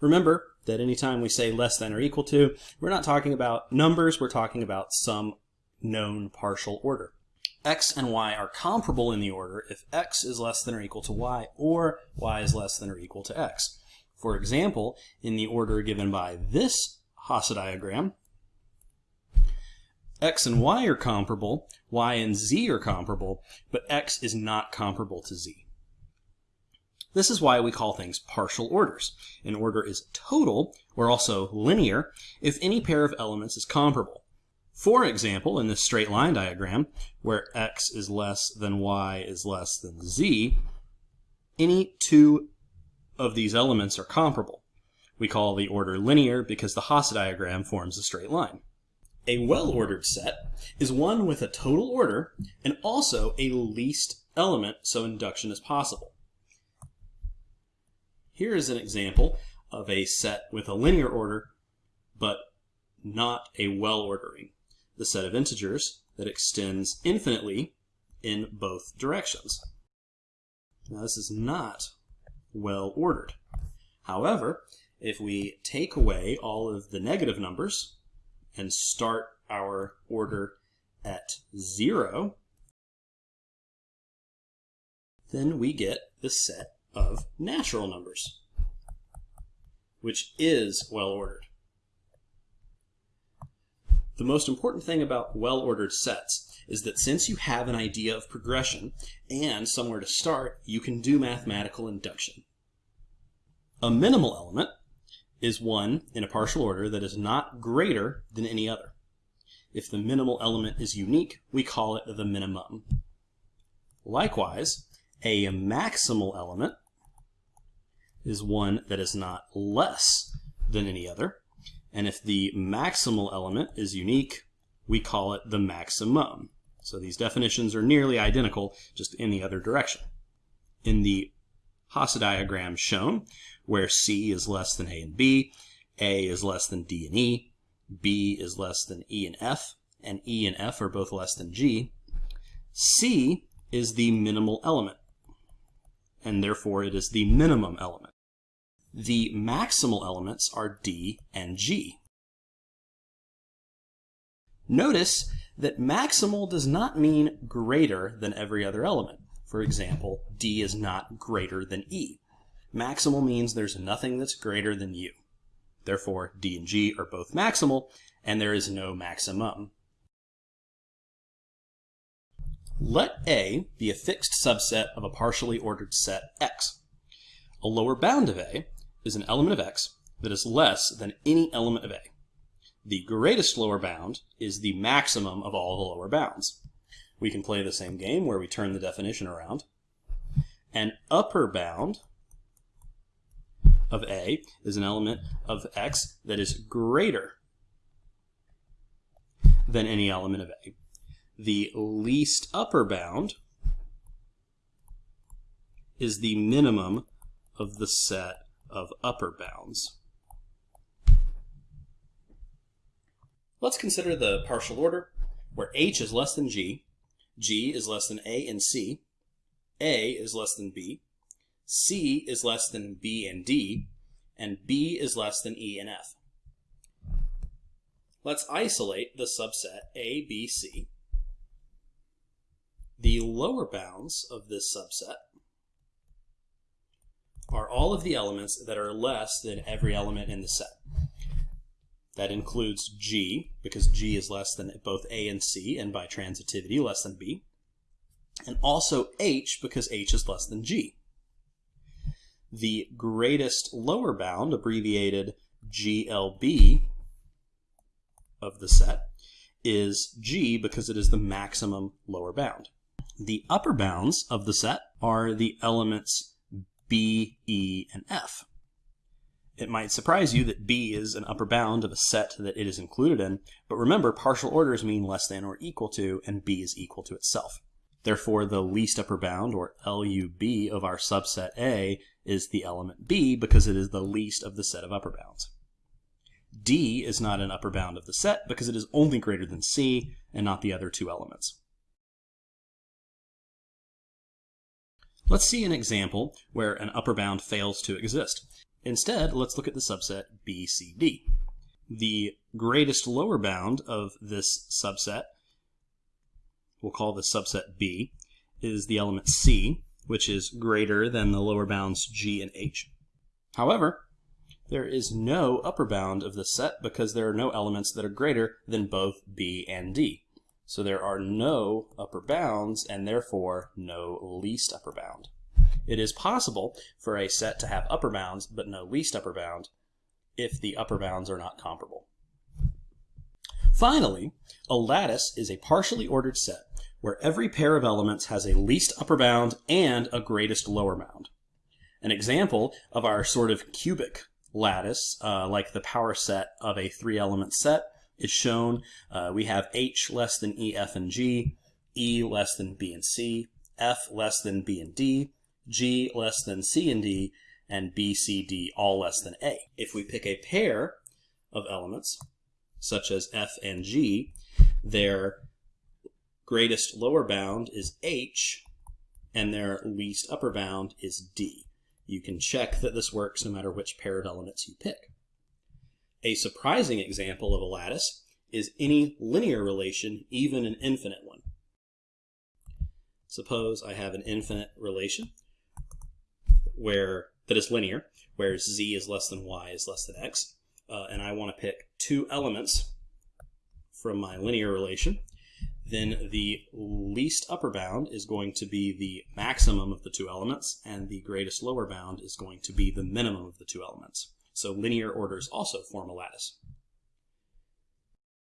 Remember that anytime we say less than or equal to, we're not talking about numbers, we're talking about some known partial order. x and y are comparable in the order if x is less than or equal to y or y is less than or equal to x. For example, in the order given by this Hasse diagram, x and y are comparable, y and z are comparable, but x is not comparable to z. This is why we call things partial orders. An order is total, or also linear, if any pair of elements is comparable. For example, in this straight line diagram, where x is less than y is less than z, any two of these elements are comparable. We call the order linear because the Hasse diagram forms a straight line. A well-ordered set is one with a total order and also a least element so induction is possible. Here is an example of a set with a linear order, but not a well ordering. The set of integers that extends infinitely in both directions. Now this is not well ordered. However, if we take away all of the negative numbers and start our order at zero, then we get the set of natural numbers, which is well ordered. The most important thing about well-ordered sets is that since you have an idea of progression and somewhere to start, you can do mathematical induction. A minimal element is one in a partial order that is not greater than any other. If the minimal element is unique, we call it the minimum. Likewise, a maximal element is one that is not less than any other. And if the maximal element is unique, we call it the maximum. So these definitions are nearly identical, just in the other direction. In the Hasse diagram shown, where C is less than A and B, A is less than D and E, B is less than E and F, and E and F are both less than G, C is the minimal element, and therefore it is the minimum element. The maximal elements are D and G. Notice that maximal does not mean greater than every other element. For example, D is not greater than E. Maximal means there's nothing that's greater than U. Therefore, D and G are both maximal, and there is no maximum. Let A be a fixed subset of a partially ordered set X. A lower bound of A is an element of x that is less than any element of a. The greatest lower bound is the maximum of all the lower bounds. We can play the same game where we turn the definition around. An upper bound of a is an element of x that is greater than any element of a. The least upper bound is the minimum of the set of upper bounds. Let's consider the partial order where h is less than g, g is less than a and c, a is less than b, c is less than b and d, and b is less than e and f. Let's isolate the subset A, B, C. The lower bounds of this subset are all of the elements that are less than every element in the set. That includes G, because G is less than both A and C, and by transitivity less than B. And also H, because H is less than G. The greatest lower bound, abbreviated GLB, of the set, is G, because it is the maximum lower bound. The upper bounds of the set are the elements B, E, and F. It might surprise you that B is an upper bound of a set that it is included in, but remember partial orders mean less than or equal to, and B is equal to itself. Therefore, the least upper bound, or LUB, of our subset A is the element B because it is the least of the set of upper bounds. D is not an upper bound of the set because it is only greater than C and not the other two elements. Let's see an example where an upper bound fails to exist. Instead, let's look at the subset BCD. The greatest lower bound of this subset, we'll call the subset B, is the element C, which is greater than the lower bounds G and H. However, there is no upper bound of this set because there are no elements that are greater than both B and D. So there are no upper bounds and therefore no least upper bound. It is possible for a set to have upper bounds but no least upper bound if the upper bounds are not comparable. Finally, a lattice is a partially ordered set where every pair of elements has a least upper bound and a greatest lower bound. An example of our sort of cubic lattice, uh, like the power set of a three element set, is shown. Uh, we have H less than E, F, and G, E less than B and C, F less than B and D, G less than C and D, and B, C, D all less than A. If we pick a pair of elements, such as F and G, their greatest lower bound is H, and their least upper bound is D. You can check that this works no matter which pair of elements you pick. A surprising example of a lattice is any linear relation, even an infinite one. Suppose I have an infinite relation where that is linear, where z is less than y is less than x, uh, and I want to pick two elements from my linear relation, then the least upper bound is going to be the maximum of the two elements, and the greatest lower bound is going to be the minimum of the two elements. So linear orders also form a lattice.